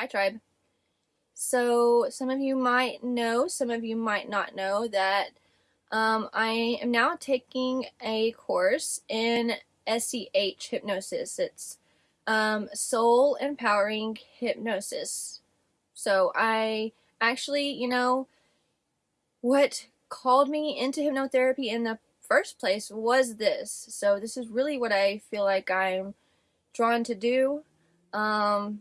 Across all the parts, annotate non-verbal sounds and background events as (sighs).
Hi Tribe. So some of you might know, some of you might not know that um, I am now taking a course in SEH hypnosis. It's um, soul empowering hypnosis. So I actually, you know, what called me into hypnotherapy in the first place was this. So this is really what I feel like I'm drawn to do. Um,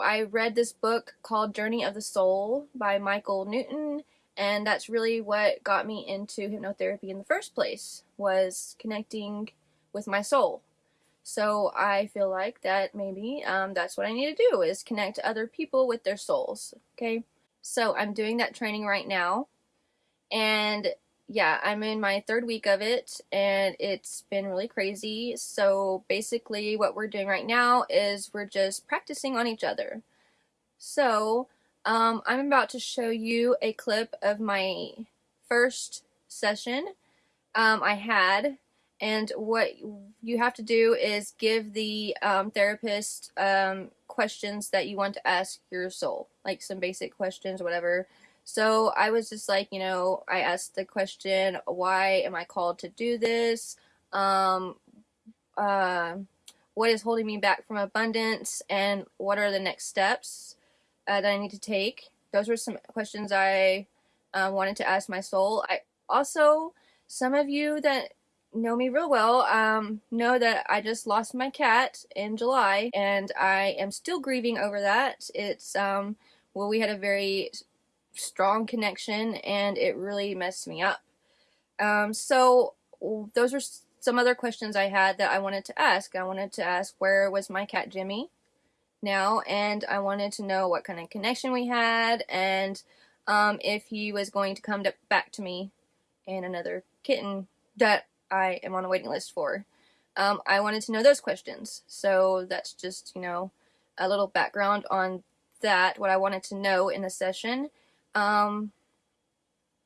I read this book called Journey of the Soul by Michael Newton and that's really what got me into hypnotherapy in the first place was connecting with my soul. So I feel like that maybe um, that's what I need to do is connect other people with their souls. Okay, so I'm doing that training right now, and yeah, I'm in my third week of it, and it's been really crazy. So basically, what we're doing right now is we're just practicing on each other. So um, I'm about to show you a clip of my first session um, I had and what you have to do is give the um, therapist um, questions that you want to ask your soul, like some basic questions, whatever. So I was just like, you know, I asked the question, why am I called to do this? Um, uh, what is holding me back from abundance? And what are the next steps? uh, that I need to take. Those were some questions I uh, wanted to ask my soul. I also, some of you that know me real well um, know that I just lost my cat in July and I am still grieving over that. It's, um, well, we had a very strong connection and it really messed me up. Um, so those are some other questions I had that I wanted to ask. I wanted to ask where was my cat Jimmy? now and I wanted to know what kind of connection we had and um, if he was going to come to, back to me and another kitten that I am on a waiting list for. Um, I wanted to know those questions. So that's just, you know, a little background on that, what I wanted to know in the session. Um,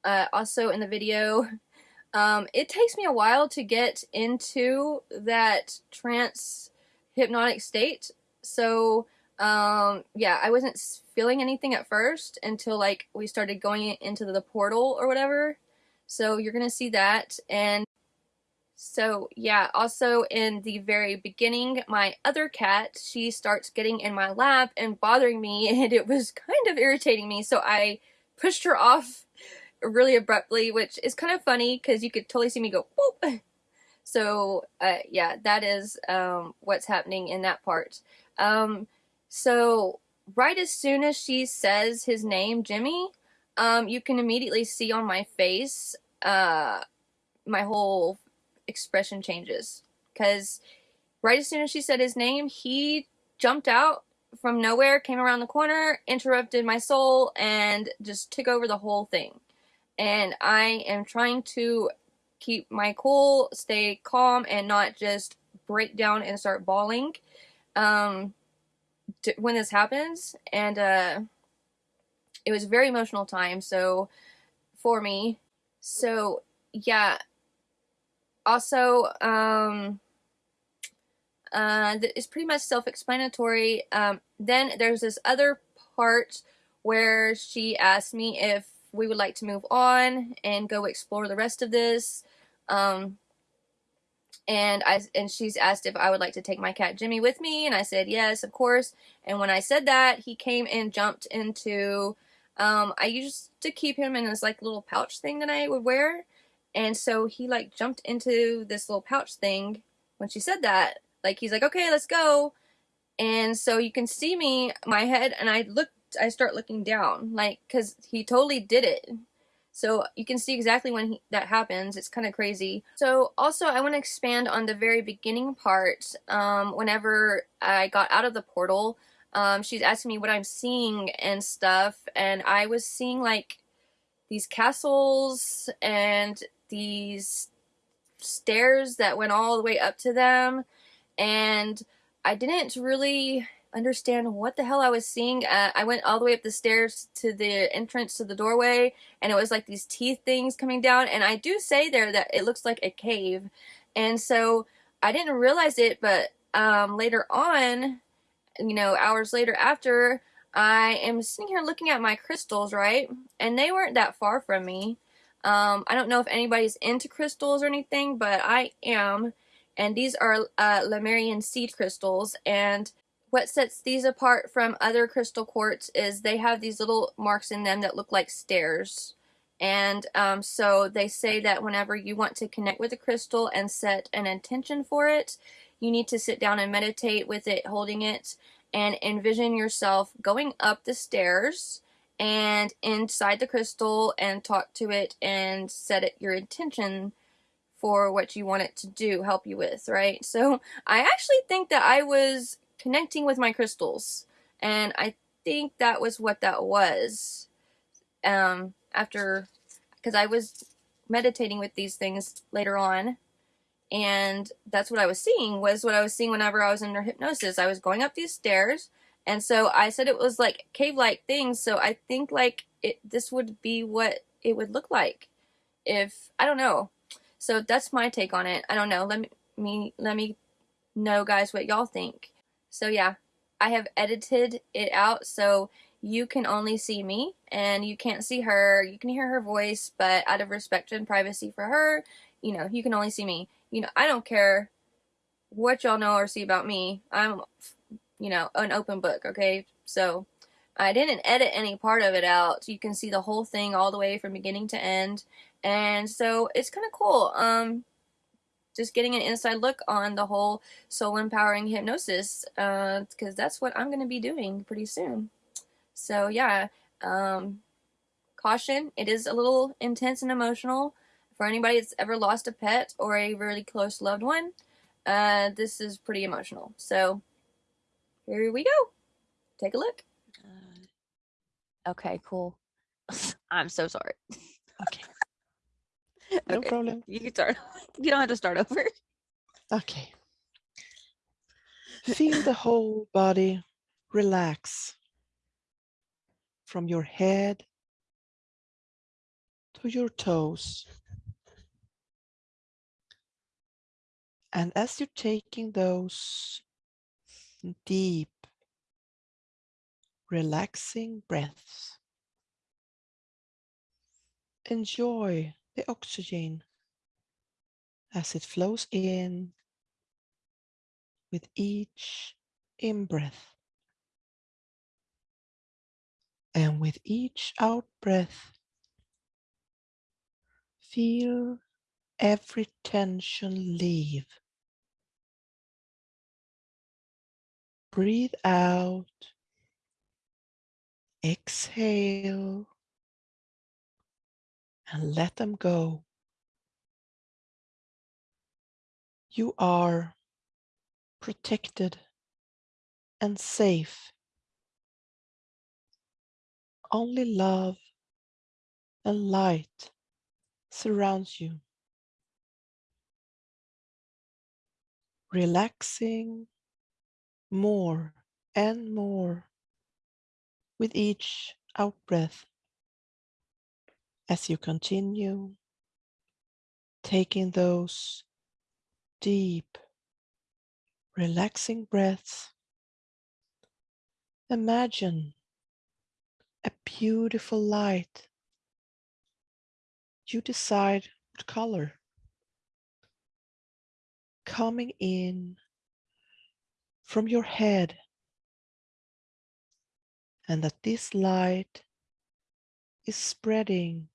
uh, also in the video, (laughs) um, it takes me a while to get into that trance hypnotic state so um, yeah, I wasn't feeling anything at first until like we started going into the portal or whatever. So you're gonna see that and so yeah, also in the very beginning, my other cat, she starts getting in my lap and bothering me (laughs) and it was kind of irritating me. So I pushed her off really abruptly, which is kind of funny because you could totally see me go whoop. (laughs) So uh, yeah, that is um, what's happening in that part. Um, so right as soon as she says his name, Jimmy, um, you can immediately see on my face, uh, my whole expression changes. Because right as soon as she said his name, he jumped out from nowhere, came around the corner, interrupted my soul, and just took over the whole thing. And I am trying to keep my cool, stay calm, and not just break down and start bawling um, when this happens, and uh, it was a very emotional time. So for me, so yeah. Also, um, uh, it's pretty much self-explanatory. Um, then there's this other part where she asked me if we would like to move on and go explore the rest of this. Um, and I and she's asked if I would like to take my cat Jimmy with me, and I said yes, of course. And when I said that, he came and jumped into. Um, I used to keep him in this like little pouch thing that I would wear, and so he like jumped into this little pouch thing when she said that. Like he's like, okay, let's go. And so you can see me, my head, and I looked. I start looking down, like, cause he totally did it. So you can see exactly when he, that happens. It's kind of crazy. So also I want to expand on the very beginning part. Um, whenever I got out of the portal, um, she's asking me what I'm seeing and stuff. And I was seeing like these castles and these stairs that went all the way up to them. And I didn't really understand what the hell I was seeing. Uh, I went all the way up the stairs to the entrance to the doorway, and it was like these teeth things coming down. And I do say there that it looks like a cave. And so I didn't realize it, but um, later on, you know, hours later after, I am sitting here looking at my crystals, right? And they weren't that far from me. Um, I don't know if anybody's into crystals or anything, but I am. And these are uh, Lemurian seed crystals. And what sets these apart from other crystal quartz is they have these little marks in them that look like stairs. And um, so they say that whenever you want to connect with a crystal and set an intention for it, you need to sit down and meditate with it, holding it, and envision yourself going up the stairs and inside the crystal and talk to it and set it your intention for what you want it to do, help you with, right? So I actually think that I was connecting with my crystals and I think that was what that was. Um, after, because I was meditating with these things later on and that's what I was seeing was what I was seeing whenever I was under hypnosis. I was going up these stairs and so I said it was like cave-like things so I think like it this would be what it would look like if I don't know. So that's my take on it. I don't know. Let me, let me know guys what y'all think. So yeah, I have edited it out so you can only see me and you can't see her. You can hear her voice, but out of respect and privacy for her, you know, you can only see me. You know, I don't care what y'all know or see about me. I'm, you know, an open book, okay? So, I didn't edit any part of it out. You can see the whole thing all the way from beginning to end. And so, it's kind of cool. Um, just getting an inside look on the whole soul empowering hypnosis because uh, that's what I'm going to be doing pretty soon. So yeah, um, caution, it is a little intense and emotional for anybody that's ever lost a pet or a really close loved one. Uh, this is pretty emotional. So here we go. Take a look. Uh, okay, cool. (laughs) I'm so sorry. Okay. (laughs) No Okay, problem. You can start. (laughs) You don't have to start over. Okay. Feel the whole body relax from your head to your toes. And as you're taking those deep, relaxing breaths, enjoy the oxygen as it flows in with each in-breath. And with each out breath, feel every tension leave. Breathe out, exhale, and let them go. You are protected and safe. Only love and light surrounds you. Relaxing more and more with each out breath as you continue taking those deep, relaxing breaths. Imagine a beautiful light. You decide what color. Coming in from your head and that this light is spreading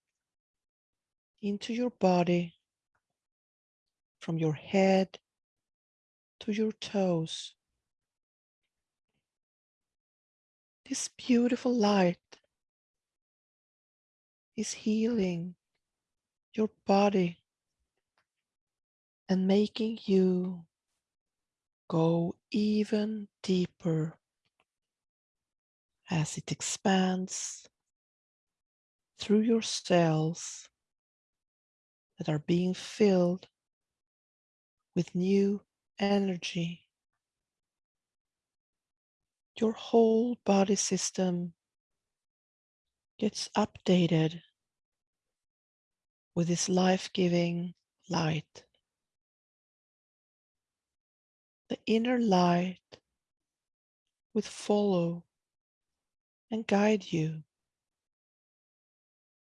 into your body from your head to your toes. This beautiful light is healing your body and making you go even deeper as it expands through your cells that are being filled with new energy. Your whole body system gets updated with this life-giving light. The inner light will follow and guide you.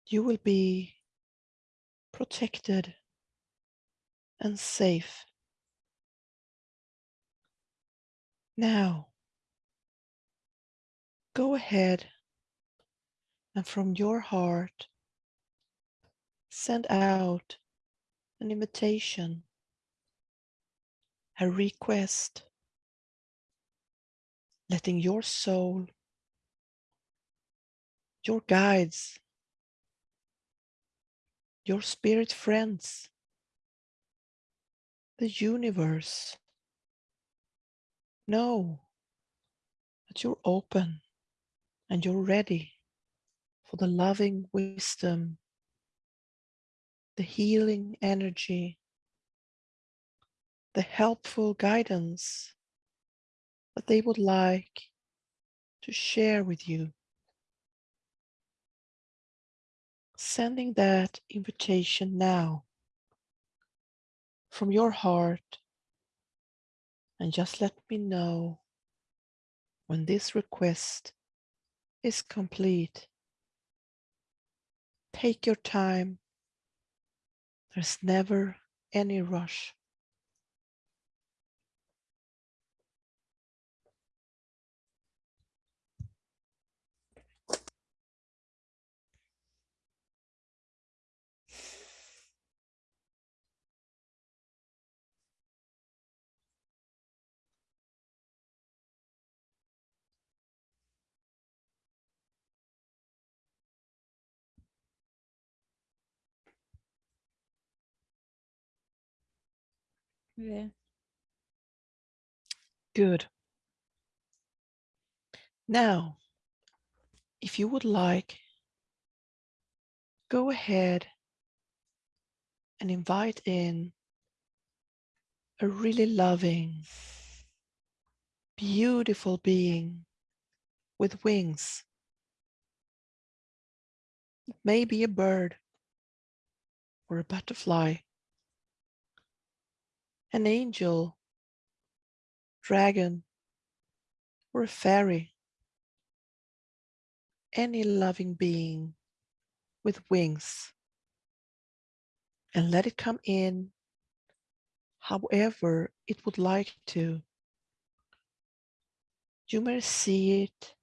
You will be protected and safe. Now, go ahead and from your heart, send out an invitation, a request, letting your soul, your guides, your spirit friends, the universe know that you're open and you're ready for the loving wisdom, the healing energy, the helpful guidance that they would like to share with you. Sending that invitation now from your heart and just let me know when this request is complete. Take your time. There's never any rush. Yeah. Good. Now, if you would like, go ahead and invite in a really loving, beautiful being with wings. It may be a bird or a butterfly, an angel, dragon, or a fairy. Any loving being with wings. And let it come in however it would like to. You may see it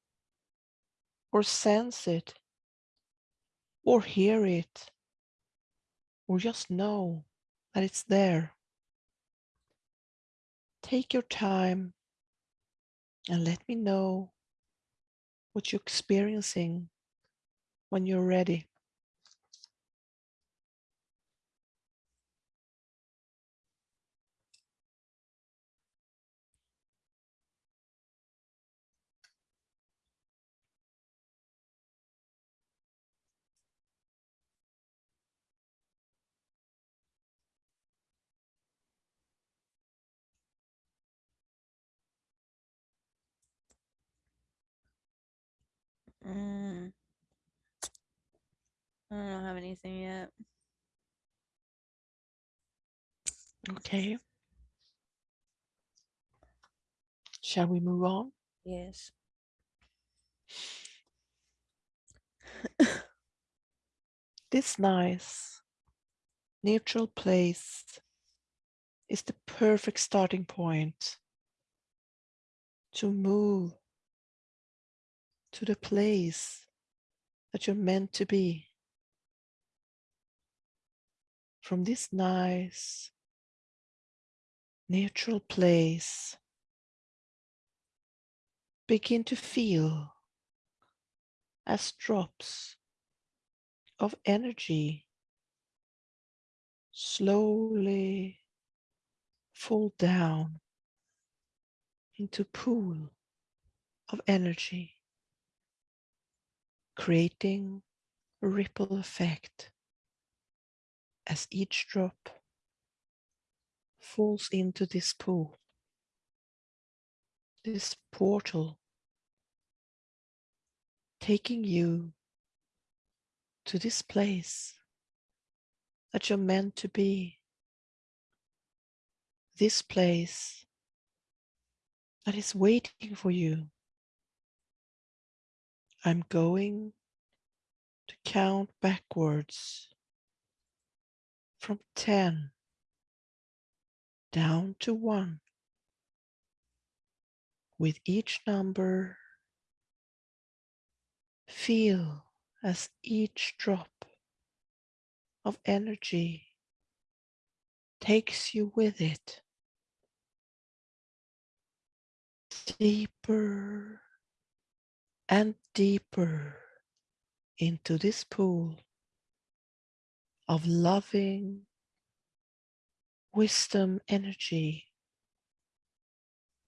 or sense it or hear it or just know that it's there. Take your time and let me know what you're experiencing when you're ready. Mm. I don't have anything yet. Okay. Shall we move on? Yes. This nice neutral place is the perfect starting point to move to the place that you're meant to be. From this nice neutral place, begin to feel as drops of energy slowly fall down into pool of energy, creating ripple effect as each drop falls into this pool, this portal, taking you to this place that you're meant to be. This place that is waiting for you. I'm going to count backwards from 10 down to 1. With each number, feel as each drop of energy takes you with it deeper and deeper into this pool of loving wisdom energy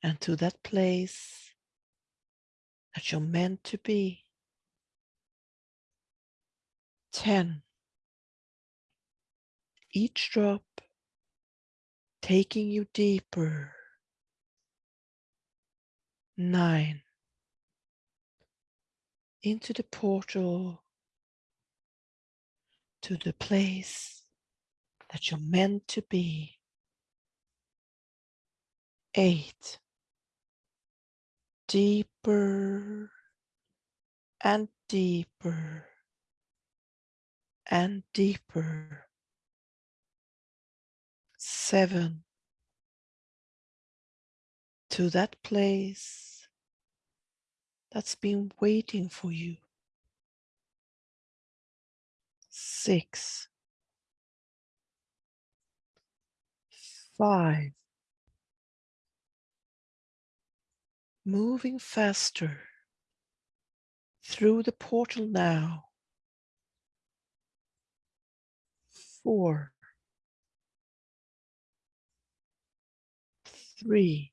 and to that place that you're meant to be. 10. Each drop taking you deeper. 9. Into the portal to the place that you're meant to be. 8. Deeper and deeper and deeper. Seven. To that place that's been waiting for you. Six. Five. Moving faster through the portal now. four, three,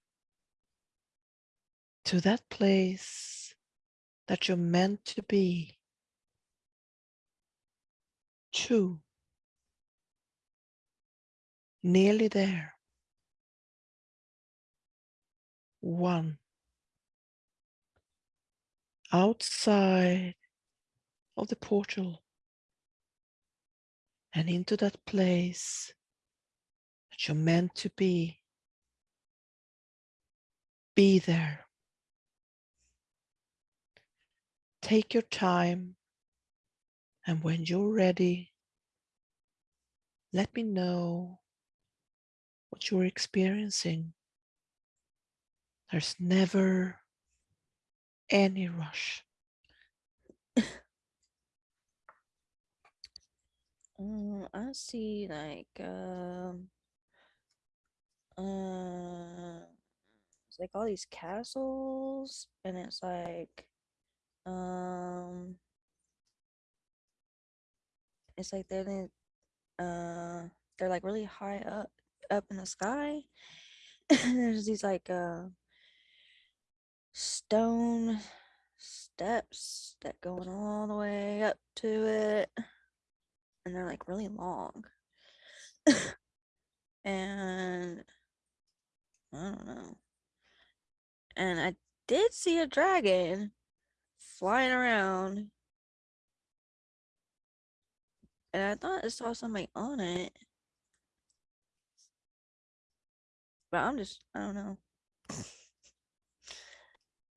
to that place that you're meant to be. Two, nearly there. One, outside of the portal and into that place that you're meant to be. Be there. Take your time, and when you're ready, let me know what you're experiencing. There's never any rush. Um, I see like um uh it's like all these castles and it's like um it's like they're in, uh they're like really high up up in the sky. (laughs) There's these like uh stone steps that going all the way up to it and they're like really long. (laughs) and I don't know. And I did see a dragon flying around. And I thought I saw somebody on it. But I'm just, I don't know. (laughs)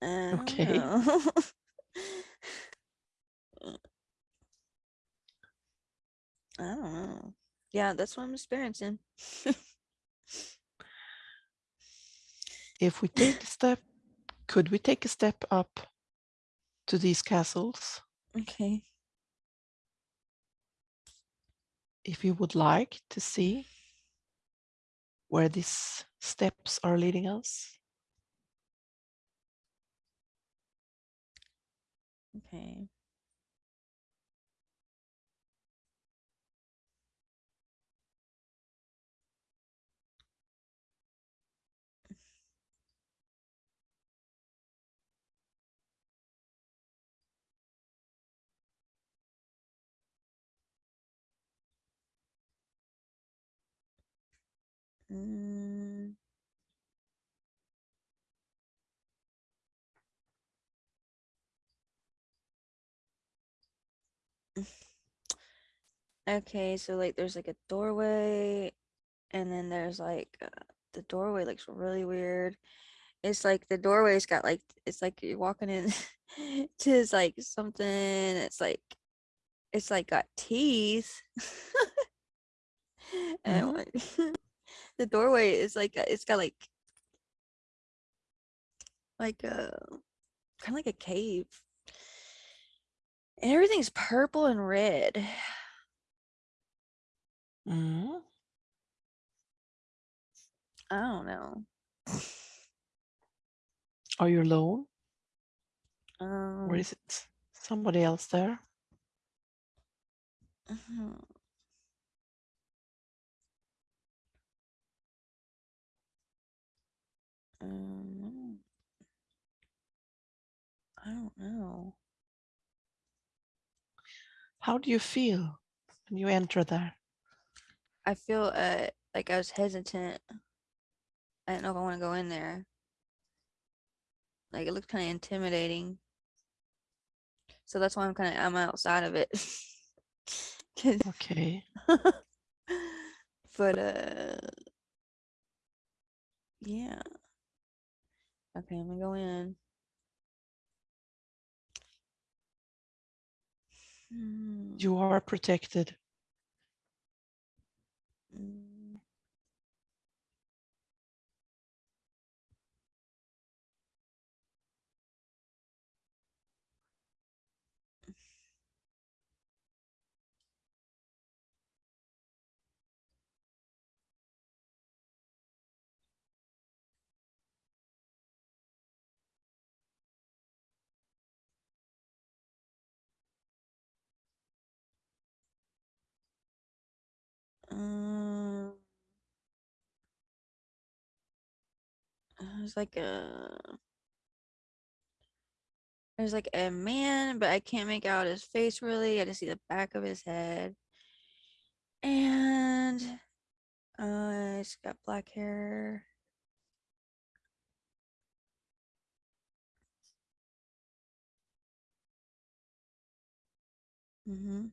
I don't Okay. know. (laughs) I don't know. Yeah, that's what I'm experiencing. (laughs) If we take a step, could we take a step up to these castles? Okay. If you would like to see where these steps are leading us. Okay. Mm. Okay, so like there's like a doorway and then there's like uh, the doorway looks really weird. It's like the doorway's got like it's like you're walking in (laughs) to like something it's like it's like got teeth (laughs) and Mhm. like, (laughs) the doorway is like it's got like like a kind of like a cave and everything's purple and red Mhm. i don't know Are you alone? um Or is it somebody else there? mhm. Um, i don't know How do you feel when you enter there? i feel uh like i was hesitant i don't know if i want to go in there like it looks kind of intimidating so that's why i'm kind of i'm outside of it. Okay. (laughs) but uh yeah okay i'm gonna go in Hmm, You are protected. There's like a there's like a man but i can't make out his face really i just see the back of his head and uh he's got black hair mm-hmm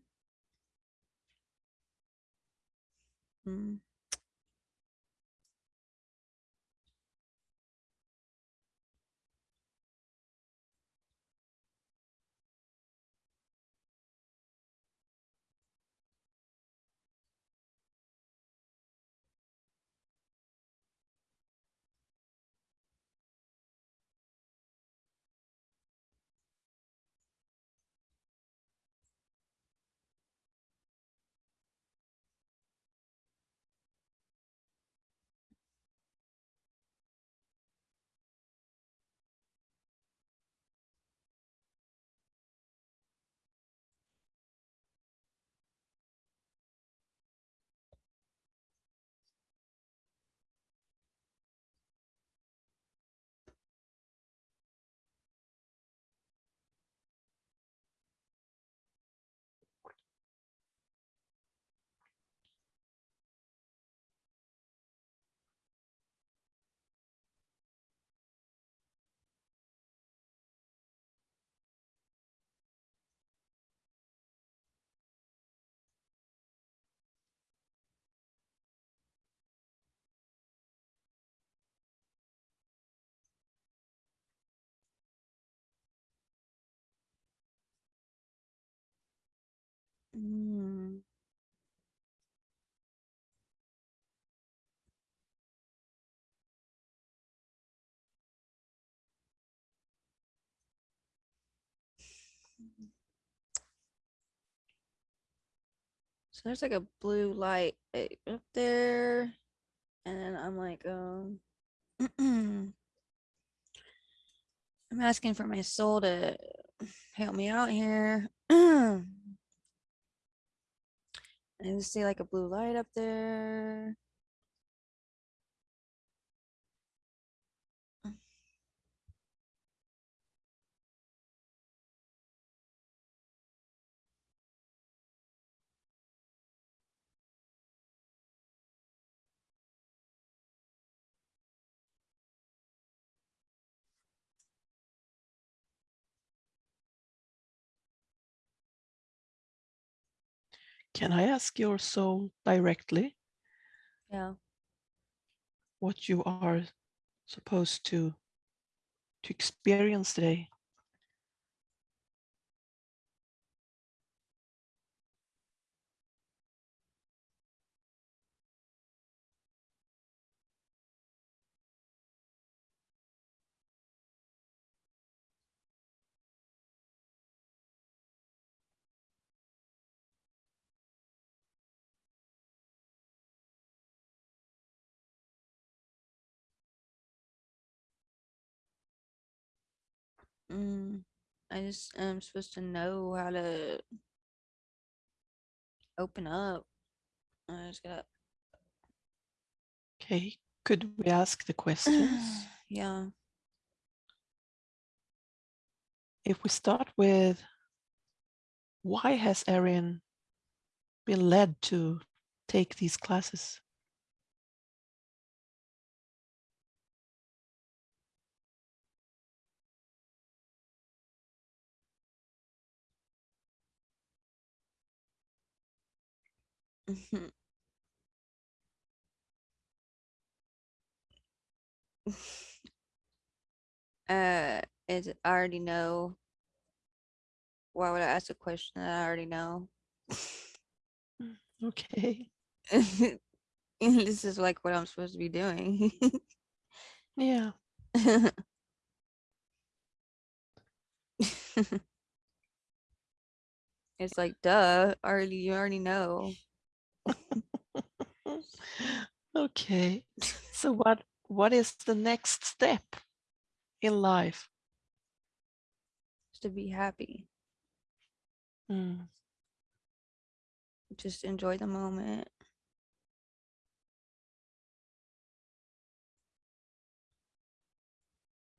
mm. Mm. So there's like a blue light eh, up there, and then I'm like, um, (clears throat) I'm asking for my soul to help me out here. (clears throat) and I see like a blue light up there. Can I ask your soul directly Yeah. what you are supposed to to experience today? Mm, I just am supposed to know how to open up. I just got Okay, could we ask the questions? (sighs) yeah. if we start with why has Erin been led to take these classes? Mhm. (laughs) uh, is I already know. Why would I ask a question that I already know? Okay, (laughs) this is like what I'm supposed to be doing. yeah, (laughs) it's like duh, already you already know. (laughs) okay. So what what is the next step in life? To be happy. Mm, Just enjoy the moment.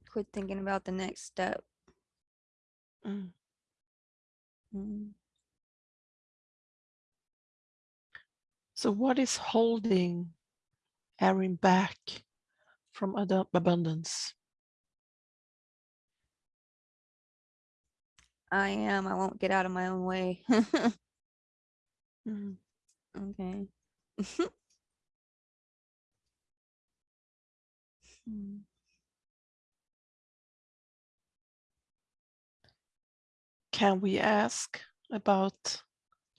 Quit thinking about the next step. mm. Mm. So what is holding Erin back from abundance? I am. I won't get out of my own way. Mm, (laughs) okay. (laughs) Hmm. Can we ask about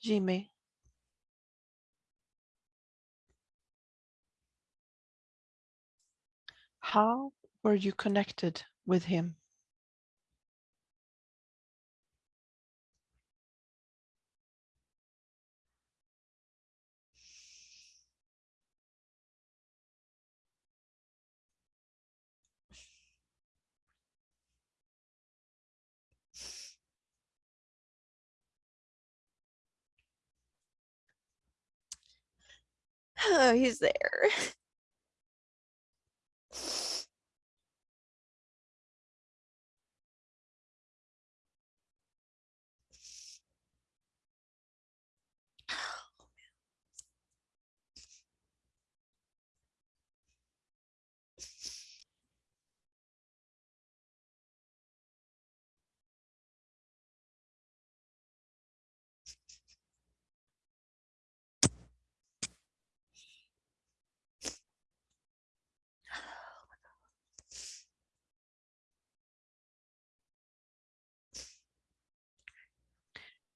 Jimmy? How were you connected with him? (sighs) Oh, He's there. (laughs)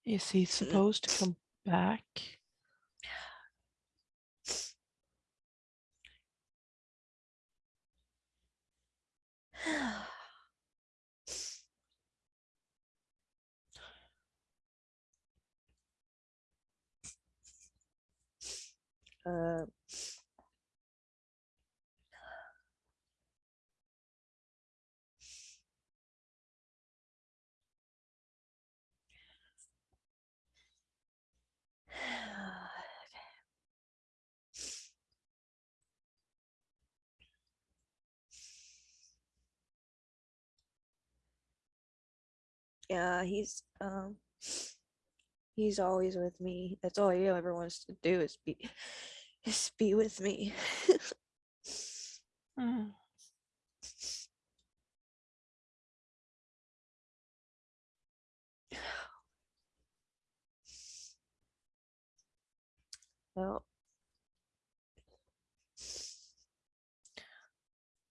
Is he supposed to come back? (sighs) uh, yeah, he's um he's always with me. That's all he ever wants to do is be (laughs) is be with me. Mm, (sighs) well,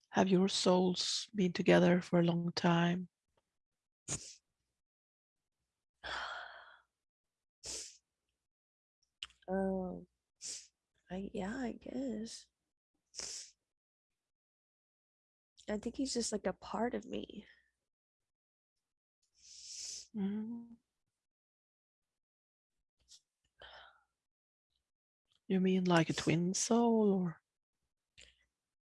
Have your souls been together for a long time? Um I yeah, I guess. I think he's just like a part of me. Mm. You mean like a twin soul or?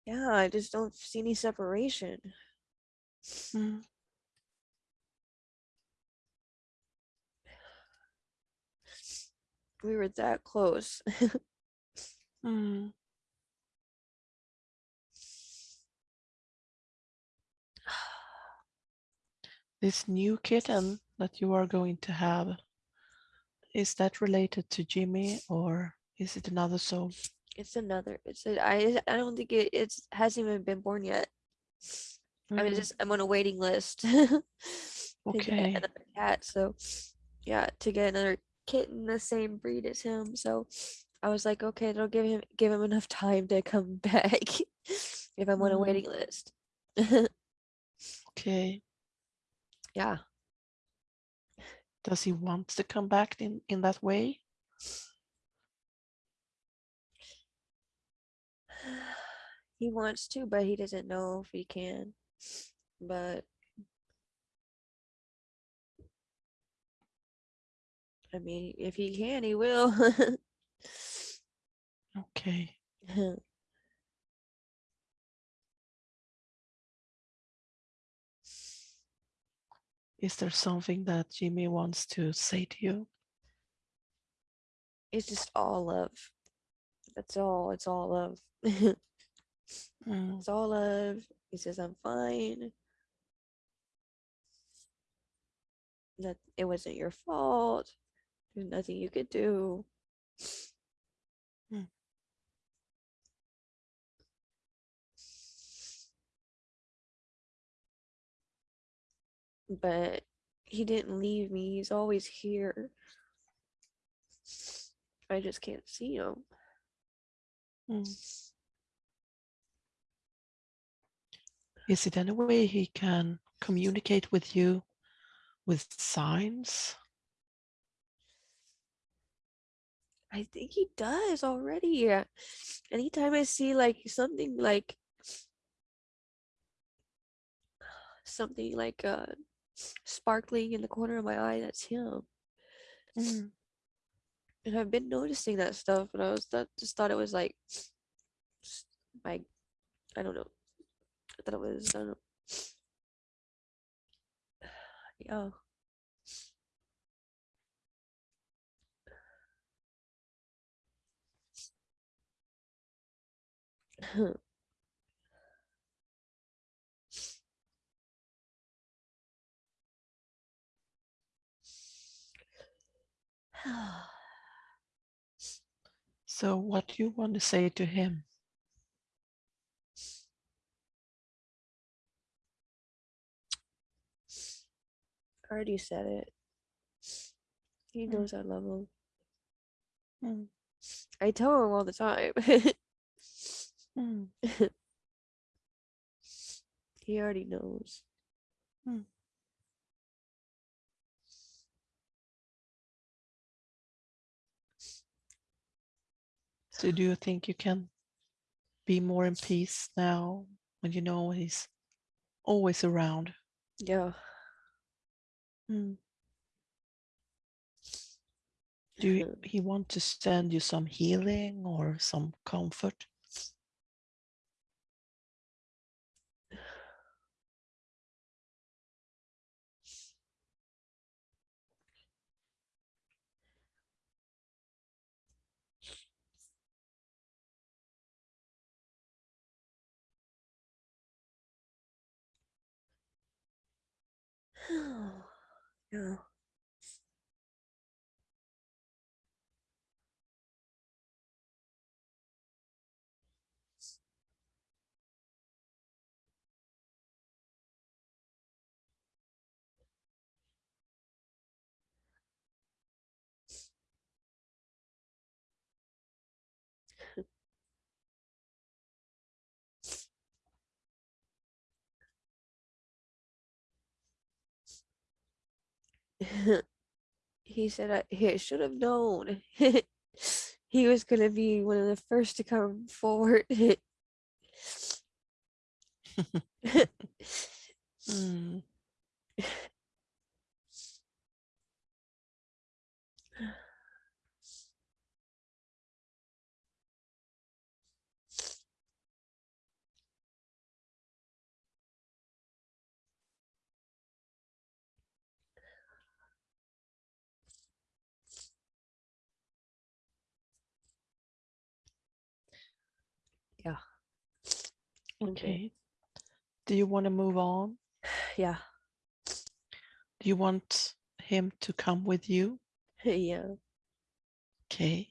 Yeah, I just don't see any separation. Mm, We were that close. (laughs) Mm. (sighs) This new kitten that you are going to have, is that related to Jimmy or is it another soul? It's another. It's a, I. I don't think it. It's hasn't even been born yet. I mean, Mm, just I'm on a waiting list. (laughs) to get Okay. another cat. So, yeah, to get another kitten the same breed as him. So, I was like, okay, that'll give him give him enough time to come (laughs) back if I'm on a Mm. waiting list. Okay. (laughs) yeah. Does he want to come back in, in that way? (sighs) He wants to, but he doesn't know if he can. But I mean, if he can, he will. (laughs) Okay. (laughs) Is there something that Jimmy wants to say to you? it's just all love. That's all. It's all love. (laughs) Mm, it's all love. He says I'm fine. That it wasn't your fault. There's nothing you could do. Hmm. But he didn't leave me. He's always here. I just can't see him. mm. Is it any way he can communicate with you with signs? I think he does already. Yeah. Anytime I see like something like something like uh sparkling in the corner of my eye, that's him. Mm, And I've been noticing that stuff, and I was that just thought it was like my I don't know. I thought it was I don't know. (sighs) Yeah. (laughs) (sighs) So what do you want to say to him? I already said it. He Mm. knows I love him. Mm, I tell him all the time. (laughs) mm, (laughs) he already knows. So do you think you can be more in peace now when you know he's always around? Yeah. Mm. Do you, (laughs) he want to send you some healing or some comfort? (sighs) yeah. (laughs) he said I, he should have known (laughs) he was gonna be one of the first to come forward. (laughs) Mm, Okay. Do you want to move on? (sighs) Yeah. Do you want him to come with you? (laughs) yeah. Okay.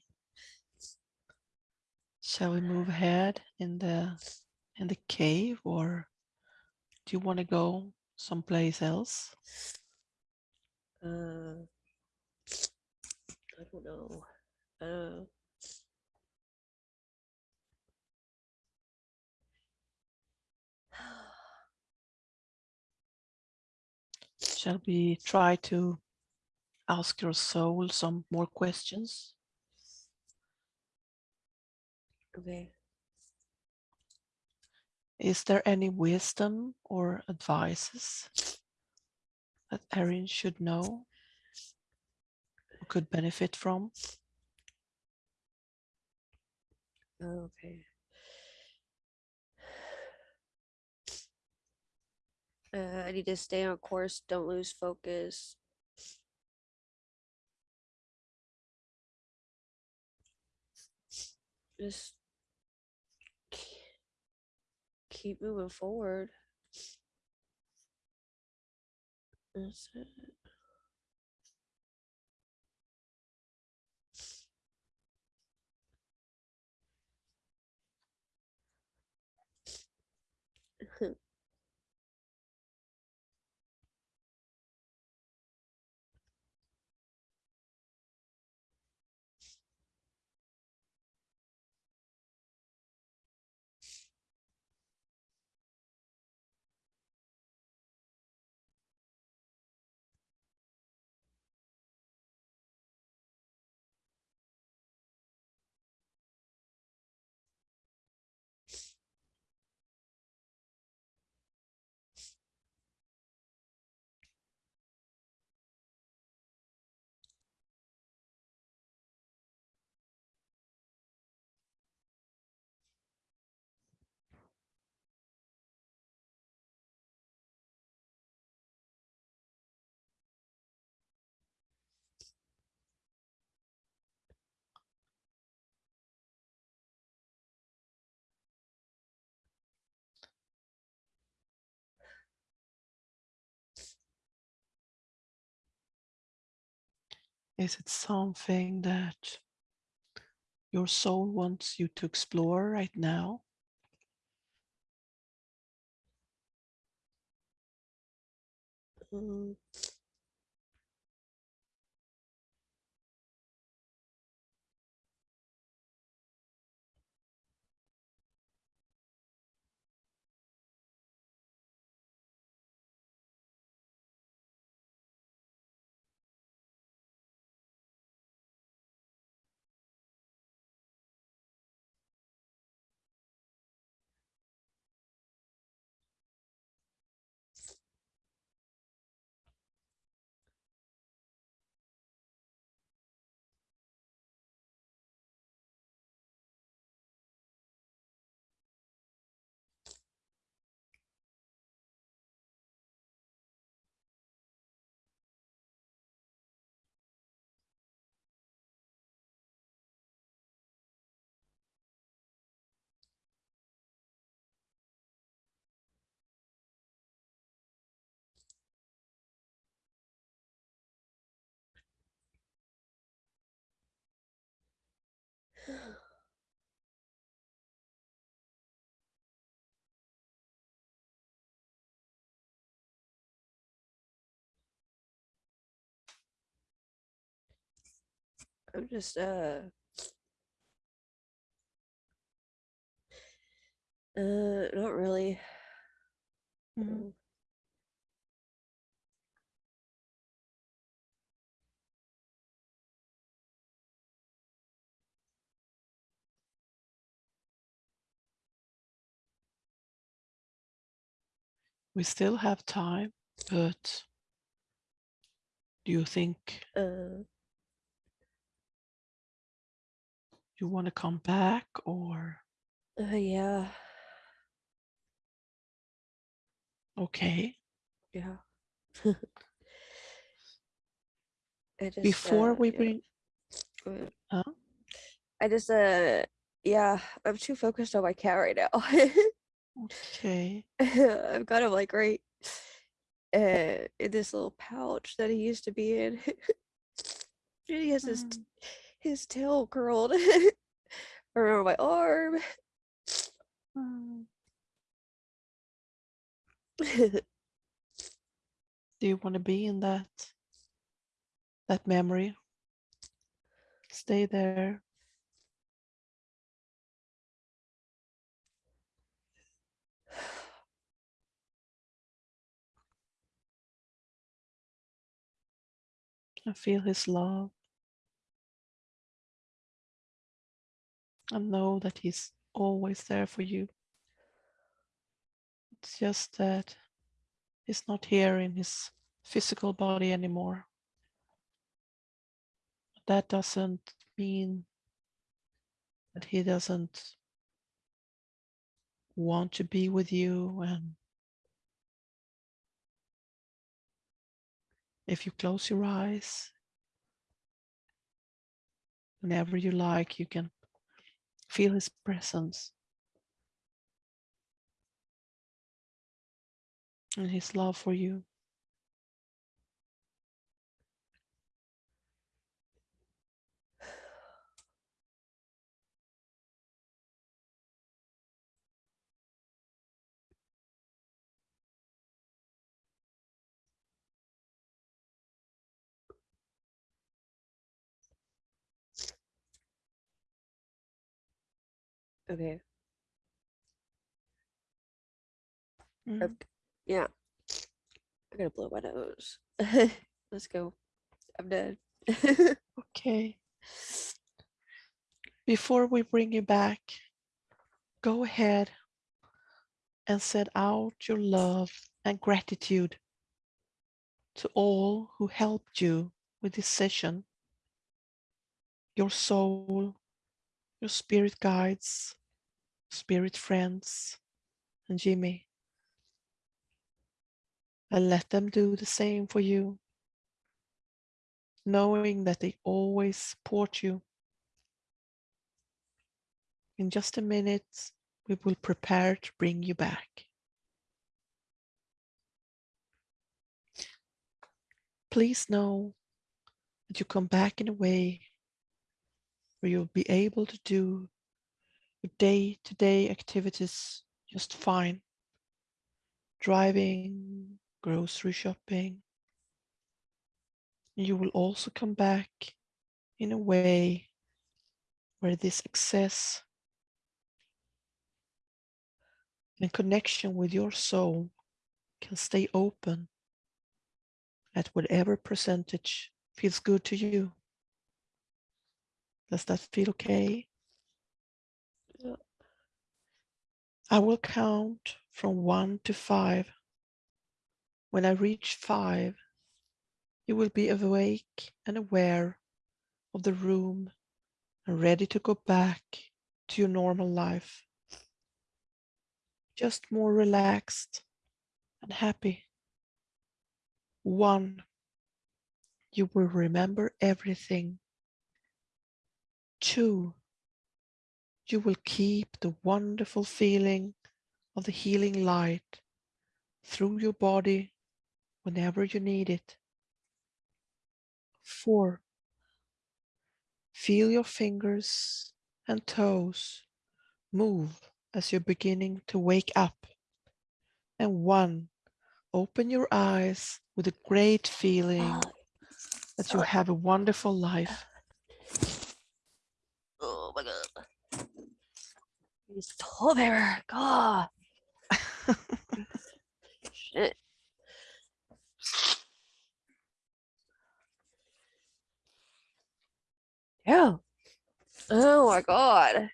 Shall we move ahead in the in the cave or do you want to go someplace else? Uh, I don't know. Uh, Shall we try to ask your soul some more questions? okay. Is there any wisdom or advices that Erin should know or could benefit from? Okay. Uh, I need to stay on course. Don't lose focus. Just keep moving forward. That's it. Is it something that your soul wants you to explore right now? Mm, I'm just uh uh not really. Mhm. Um, We still have time, but do you think Uh, you want to come back or uh yeah, okay? yeah. (laughs) I just, Before uh, we yeah, bring. Huh? I just uh yeah, I'm too focused on my cat right now. (laughs) Okay. (laughs) I've got him like right uh, in this little pouch that he used to be in. (laughs) and he has his t- his tail curled (laughs) around my arm. Do you want to be in that that memory? Stay there. And feel his love. And know that he's always there for you. It's just that he's not here in his physical body anymore. That doesn't mean that he doesn't want to be with you and if you close your eyes. Whenever you like you can feel his presence. And his love for you okay. Mm. I've- Yeah. I gotta blow my nose. (laughs) Let's go. I'm done. (laughs) okay before we bring you back go ahead and set out your love and gratitude to all who helped you with this session your soul your spirit guides spirit friends and jimmy and let them do the same for you knowing that they always support you. In just a minute we will prepare to bring you back. Please know that you come back in a way where you'll be able to do your day-to-day activities just fine. Driving, grocery shopping. You will also come back in a way where this access and connection with your soul can stay open at whatever percentage feels good to you. Does that feel okay? I will count from one to five. When I reach five, you will be awake and aware of the room and ready to go back to your normal life. Just more relaxed and happy. One, you will remember everything. Two, you will keep the wonderful feeling of the healing light through your body whenever you need it. Four, feel your fingers and toes move as you're beginning to wake up. And one, open your eyes with a great feeling oh, that you have a wonderful life. Oh my god. He's tollbearer. God. Shit. Yeah. Oh my god.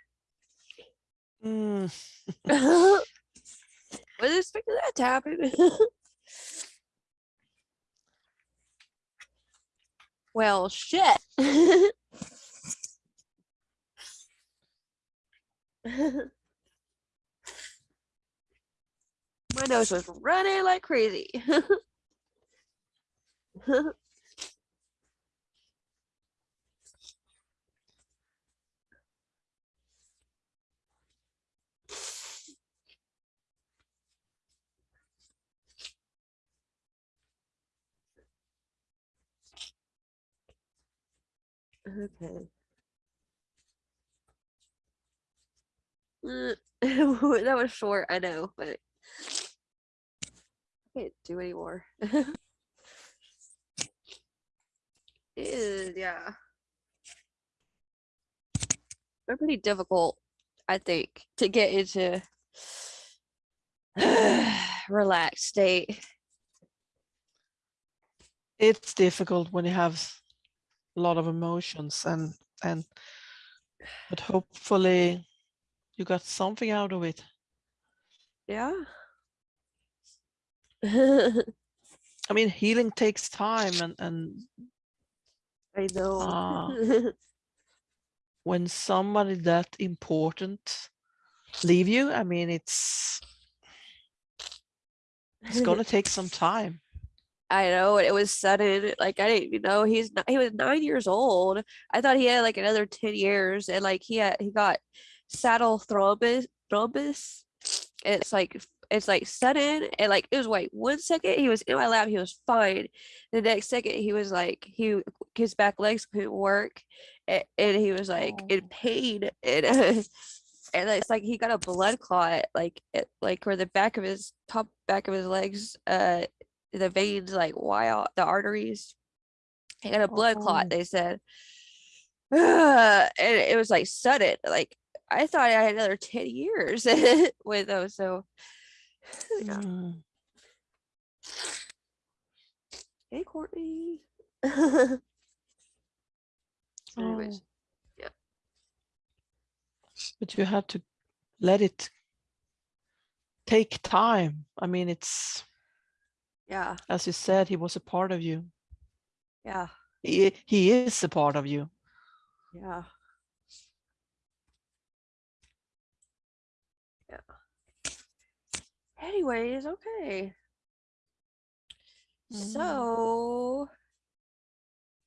Mm, (laughs) Wasn't expecting that to happen. (laughs) well, shit. (laughs) (laughs) My nose was running like crazy. (laughs) okay. (laughs) that was short, I know, but I can't do anymore. (laughs) Is, yeah. They're pretty difficult, I think, to get into (sighs) relaxed state. It's difficult when you have a lot of emotions and and but hopefully you got something out of it. Yeah. (laughs) I mean, healing takes time and and I know. Ah. (laughs) when somebody that important leave you, I mean, it's it's (laughs) gonna take some time. I know it was sudden. Like I didn't even know he's not, he was nine years old. I thought he had like another ten years, and like he had he got saddle thrombus thrombus. It's like it's like sudden and like it was like one second he was in my lap he was fine. The next second he was like he his back legs couldn't work, and, and he was like in Oh. pain and. (laughs) and it's like he got a blood clot like it, like where the back of his top back of his legs uh the veins like wow the arteries he got a blood Oh. clot they said (sighs) and it was like sudden like i thought i had another 10 years (laughs) with those so yeah. Mm. hey courtney So (laughs) anyways, Oh. But you have to let it take time. I mean, it's yeah as you said, he was a part of you. yeah He he is a part of you. yeah yeah anyways okay Mm. So,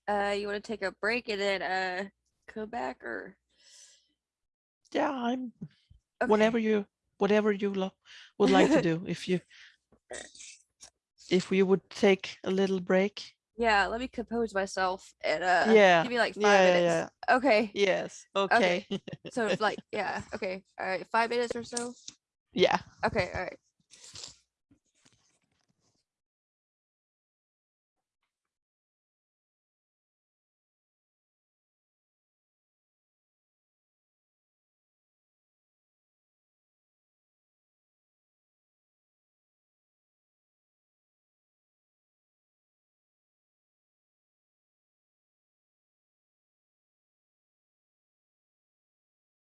uh, you want to take a break and then uh come back or Yeah, I'm okay. whatever you whatever you lo- would like to do. If you (laughs) if we would take a little break. Yeah, let me compose myself and uh Yeah, give me like five yeah, yeah, minutes. Okay. Yes. Okay. So it's like (laughs) yeah, okay. All right, five minutes or so. yeah. Okay, all right.